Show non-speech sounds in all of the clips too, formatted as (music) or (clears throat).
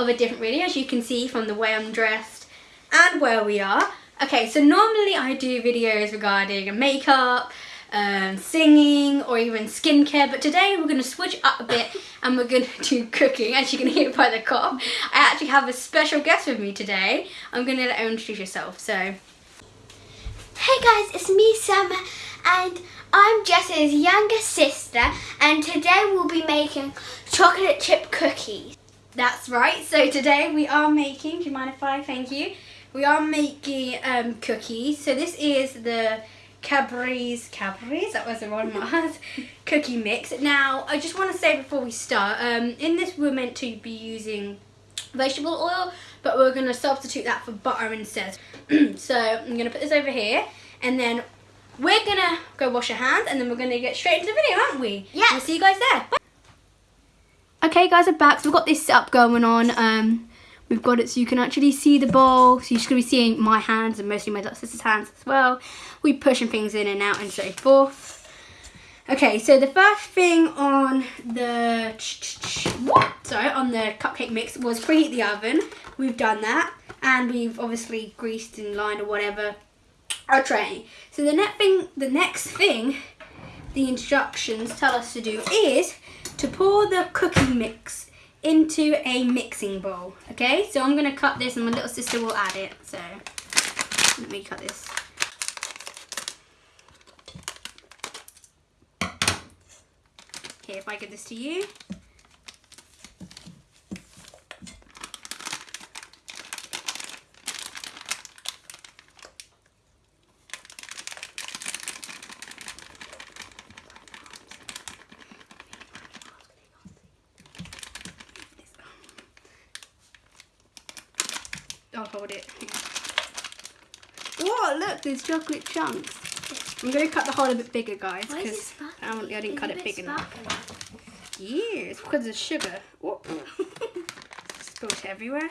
of a different video as you can see from the way I'm dressed and where we are. Okay, so normally I do videos regarding makeup, um, singing or even skincare but today we're going to switch up a bit (laughs) and we're going to do cooking as you can hear by the cough. I actually have a special guest with me today. I'm going to let her introduce herself. So, Hey guys, it's me Summer and I'm Jess's younger sister and today we'll be making chocolate chip cookies. That's right. So today we are making, do you mind if I thank you? We are making um, cookies. So this is the Cadbury's, Cadbury's, that was the wrong (laughs) Mars, cookie mix. Now, I just want to say before we start, um, in this we're meant to be using vegetable oil, but we're going to substitute that for butter instead. (clears throat) so I'm going to put this over here and then we're going to go wash our hands and then we're going to get straight into the video, aren't we? Yeah. We'll see you guys there. Bye. Okay guys, I'm back. So we've got this setup going on. Um, we've got it so you can actually see the bowl. So you're just going to be seeing my hands and mostly my sister's hands as well. We pushing things in and out and so forth. Okay, so the first thing on the what? sorry on the cupcake mix was preheat the oven. We've done that, and we've obviously greased and lined or whatever our tray. So the next thing, the next thing, the instructions tell us to do is to pour the cooking mix into a mixing bowl. Okay, so I'm gonna cut this, and my little sister will add it. So let me cut this. Okay, if I give this to you. I'll hold it. Whoa, look, there's chocolate chunks. I'm going to cut the hole a bit bigger, guys, Why is it because sparkling? I, didn't It's cut it big enough. Yeah, it's because of sugar. Whoop. (laughs) Spilled everywhere.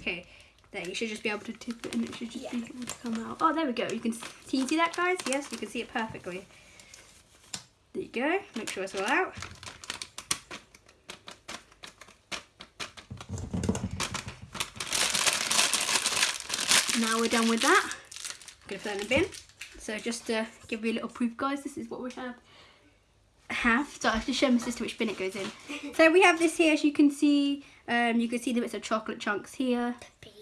Okay, there, you should just be able to tip it and it should just Yeah. be able to come out. Oh, there we go. You can, can you see that, guys? Yes, you can see it perfectly. There you go. Make sure it's all out. Now we're done with that. I'm gonna put that in the bin. So just to give you a little proof, guys, this is what we have. Have so I have to show my sister which bin it goes in. (laughs) so we have this here, as you can see. Um, you can see the bits of chocolate chunks here. Big.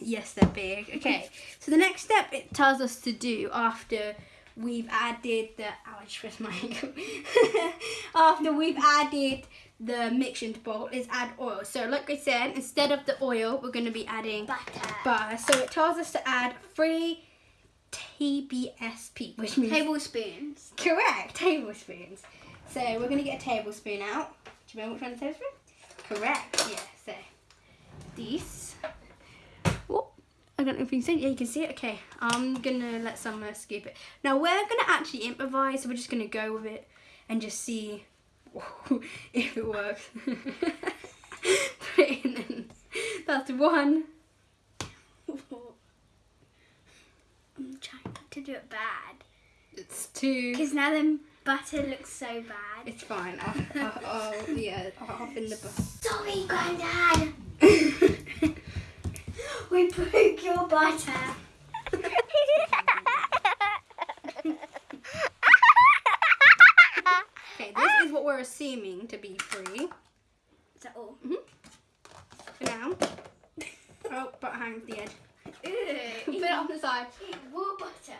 Yes, they're big. Okay, so the next step it tells us to do after we've added the ouch with my ankle. (laughs) after we've added the mix into bowl is add oil. So like I said, instead of the oil, we're going to be adding Butter. butter. So it tells us to add three TBSP, which means Tablespoons. correct tablespoons. So we're going to get a tablespoon out. Do you remember which one's a tablespoon? Correct. Yeah. So these. Oh, I don't know if you can see it. Yeah, you can see it. Okay, I'm gonna let Summer scoop it. Now we're gonna actually improvise. So we're just gonna go with it and just see (laughs) if it works. Put it in. and That's one. I'm trying not to do it bad. It's two. Because now the butter looks so bad. It's fine. I'll, I'll, I'll yeah, I'll off in the book. Sorry, Grandad. (laughs) (laughs) we broke your butter. Okay, this is what we're assuming to be free Is that all? Mm-hmm. for now. (laughs) Oh, but hang the edge. Put it on the side. More butter.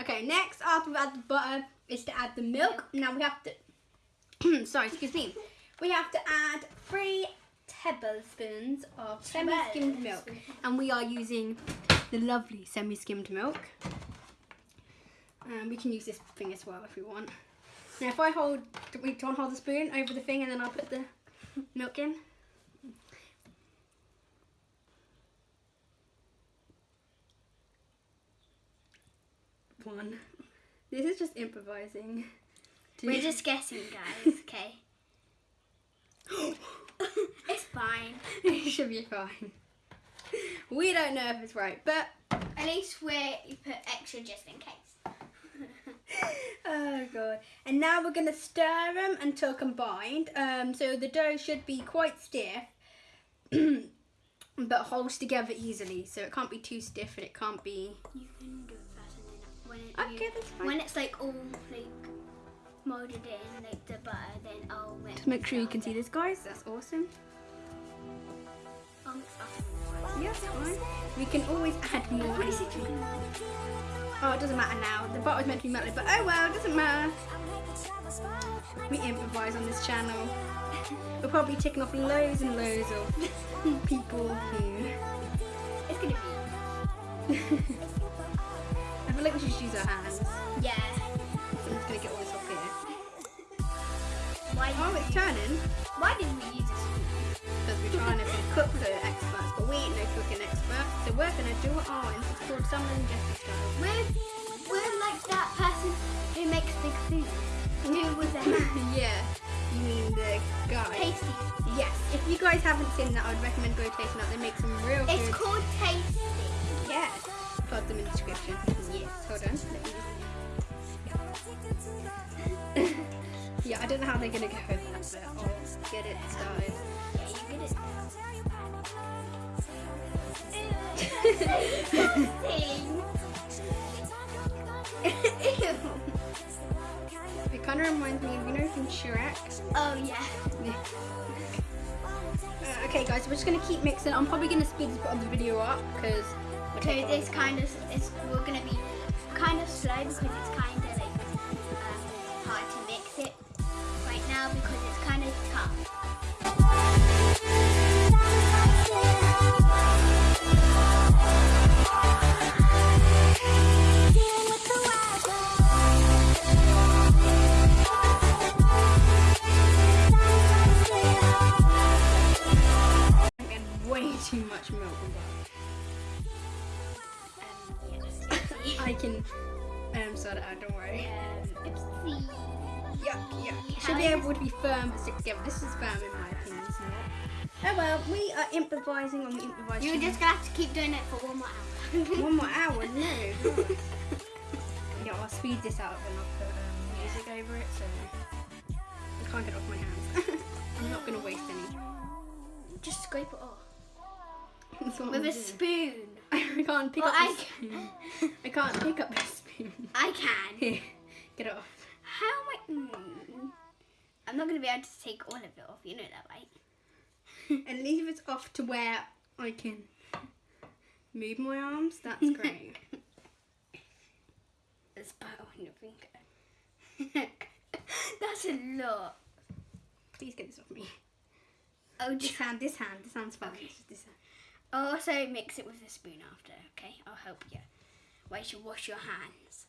Okay, next after we've added the butter is to add the milk. Now we have to, (clears throat) sorry, excuse me. We have to add three tablespoons of semi-skimmed milk. And we are using the lovely semi-skimmed milk. And we can use this thing as well if we want. Now if I hold, we don't hold the spoon over the thing and then I'll put the milk in? One. This is just improvising. Two. We're just guessing, guys. (laughs) Okay. (laughs) it's fine. it should be fine. We don't know if it's right, but At least we you put extra just in case. Oh god. And now we're gonna stir them until combined. Um, so the dough should be quite stiff, (clears throat) but holds together easily. So it can't be too stiff and it can't be. You can do and when it, Okay, you- when it's like all like molded in like the butter, then I'll mix. Just make sure you can see this, guys. That's awesome. Yeah, fine. We can always add more. Oh, it doesn't matter now. The butter's meant to be melted, but oh well, it doesn't matter. We improvise on this channel. We're probably ticking off loads and loads of (laughs) people who. It's gonna be. (laughs) I feel like we should use our hands. Yeah. Why? Oh, it's turning. Why didn't we use this? Because we're trying to be cook the experts, but we ain't no cooking experts. So we're gonna do it ours. It's called Summer and style. We're we're like that person who makes big food. With their hands. (laughs) yeah, you mean the guy. Tasty. Yes, if you guys haven't seen that, I would recommend go tasting out. They make some real It's called tasty. Yes. Put them in the description. Yes. Hold on. (laughs) Yeah, I don't know how they're gonna go with that, but I'll get it started. Yeah, you get it. Ew. It kind of reminds me of you know from Shrek. Oh yeah. Uh, okay, guys, we're just gonna keep mixing. I'm probably gonna speed this bit of the video up because. Because it's kind of it's we're gonna be kind of slow because it's kind of sort out. Don't worry. Oopsie. Yuck, yuck. Should be able to be firm stick together. This is firm in my opinion. It's not. Oh well, we are improvising on the improvising. You're just gonna have to keep doing it for one more hour. (laughs) One more hour, no. (laughs) yeah, I'll speed this up and I'll put um, music over it so I can't get it off my hands. (laughs) I'm not going to waste any. just scrape it off with I'm a doing. spoon. I can't pick Well, up I. I can't pick up the spoon. (laughs) I can. Get it off. How am I? Mm, I'm not gonna be able to take all of it off. You know that, right? And leave it off to where I can move my arms. That's (laughs) great. There's butter on your finger. (laughs) That's a lot. Please get this off me. Oh, This just hand, this hand, this hand's fine. Okay. This hand. I'll also mix it with a spoon after. Okay, I'll help you. Why you should wash your hands.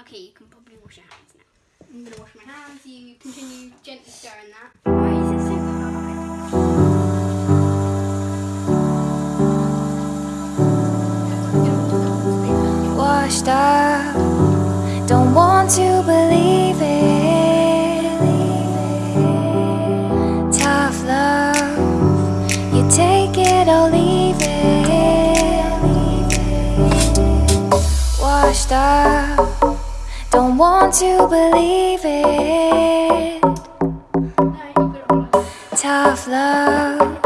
Okay, you can probably wash your hands now. I'm gonna wash my hands. You continue gently stirring that. Why is it so hard? washed up. Don't want to believe don't to believe it. Tough love,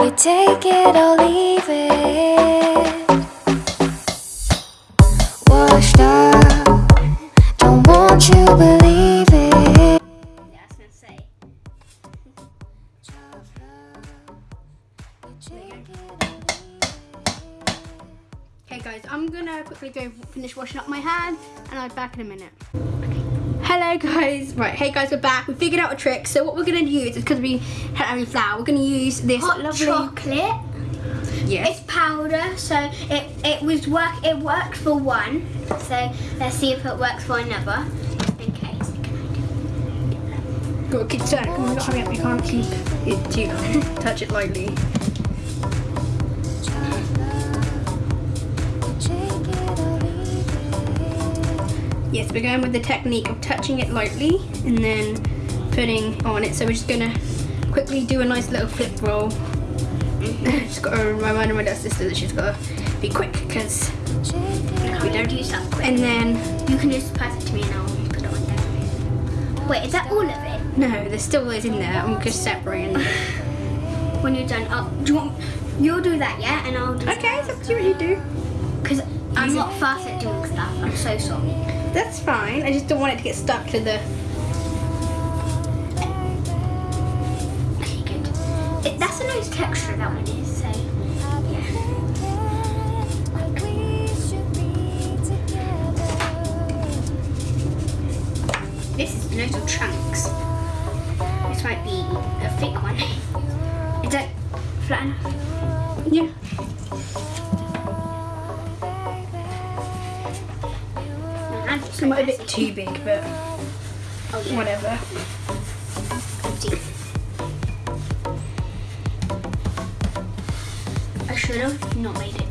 you take it or leave it washed up. Don't want you believe it. Yeah, I was gonna. Okay guys, I'm gonna quickly go finish washing up my hands and I'll be back in a minute. Hello guys, right, hey guys, we're back. We figured out a trick. So what we're gonna use is because we had having flour, we're gonna use this Hot lovely chocolate. Yes. It's powder, so it it was work. It worked for one. So let's see if it works for another. Just in case. Go keep turning. Come on, hurry up, you can't keep it (laughs) touch it lightly. Yes, we're going with the technique of touching it lightly and then putting on it. So we're just gonna quickly do a nice little flip roll mm-hmm. (laughs) just got to remind my dad's sister that she's got to be quick because We don't use that quick. and then You can just pass it to me and I'll put it on there. Wait, is that all of it? no, there's still loads in there. I'm just separating. them. (laughs) When you're done, I'll, do you want, you'll do that, yeah? And I'll do okay, it's up to you what you do. Because I'm not fast at doing stuff. I'm so sorry. That's fine. I just don't want it to get stuck to the. Okay, good. It, that's a nice texture, that one is. So, yeah. This is little chunks. This might be Hand is a bit too big, but whatever. I should have not made it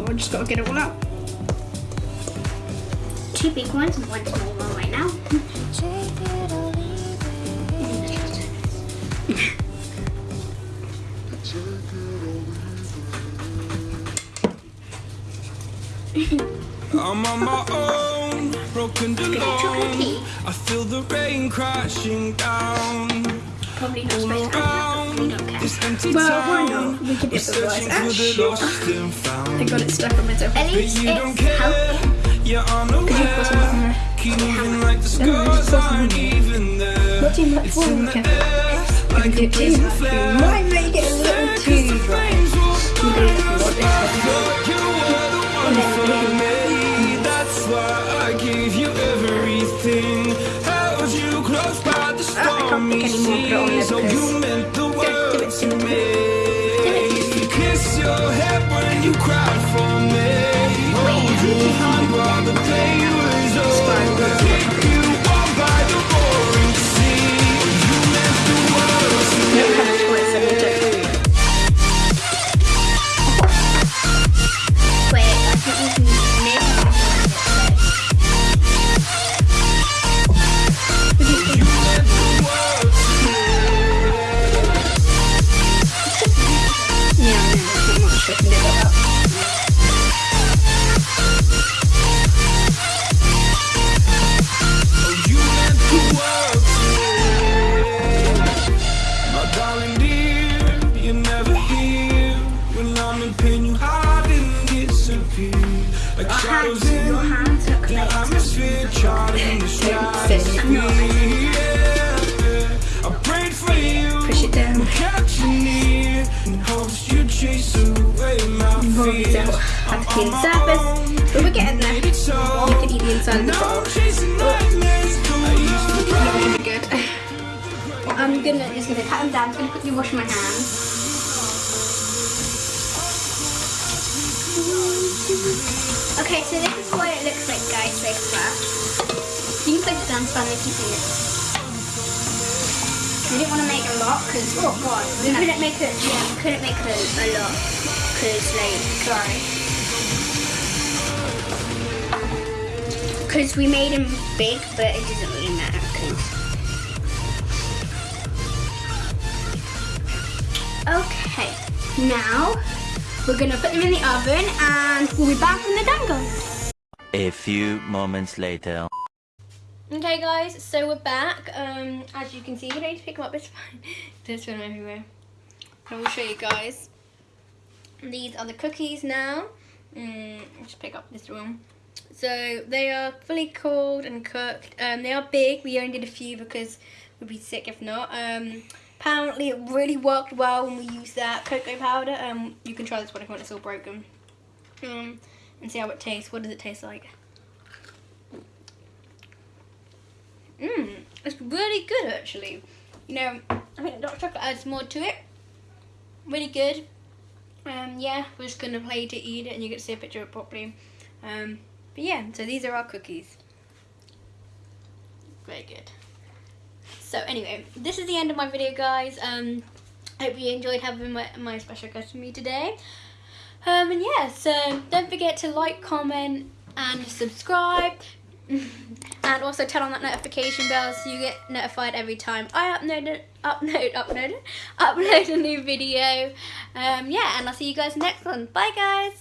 we. I just got to get it all out. Two big ones and one small one right now. I'm on my own, broken chocolate alone. I feel the rain crashing down Probably not supposed to have that, we around don't care. this empty Well, why not? We could We're improvise. searching the shit. lost and I got it stuck on myself. At But least you don't it's care. healthy. You're Could you put some on unaware. there? Keep moving like the No, no, just scars put some aren't on there. even there. Not too much It's water, in the Kevin. air, If like you a do too blazing much, you flare. might make it a little too dry. You do it a lot this You were the one for me. That's why I gave you everything. Held you close by the Ah, I can't pick stormy any more, put it on you cried the surface. But we're getting there. You can eat the inside of the. I'm chasing nightmares. I used to Not really good. I'm gonna just gonna cut them down. I'm gonna quickly wash my hands. Okay, so this is what it looks like, guys, so far. You can place it down, Span, if you see it. We didn't want to make a lot because oh god, We couldn't make it, yeah, we couldn't make it a lot, because, like, sorry. Because we made them big, but it doesn't really matter. Okay, now we're gonna put them in the oven and we'll be back when they're done, guys. A few moments later. Okay, guys, so we're back. Um, as you can see, you don't need to pick them up. It's fine. (laughs) There's one everywhere. I will show you guys. These are the cookies now. Mm, I'll just pick up this one. So they are fully cooled and cooked. Um, they are big. We only did a few because we'd be sick if not. Um, apparently it really worked well when we used that cocoa powder. Um, you can try this one if you want. It's all broken. Um, and see how it tastes. What does it taste like? Mmm, it's really good actually. You know, I think dark chocolate adds more to it. Really good. um, yeah, we're just gonna play to eat it, and you get to see a picture of it properly. Um, but yeah, so these are our cookies. Very good. So anyway, this is the end of my video, guys. Um, I hope you enjoyed having my, my special guest with me today. Um, and yeah, so don't forget to like, comment, and subscribe. (laughs) and also turn on that notification bell so you get notified every time I upload upload (laughs) upload upload a new video. Um, yeah, and I'll see you guys next one. Bye guys.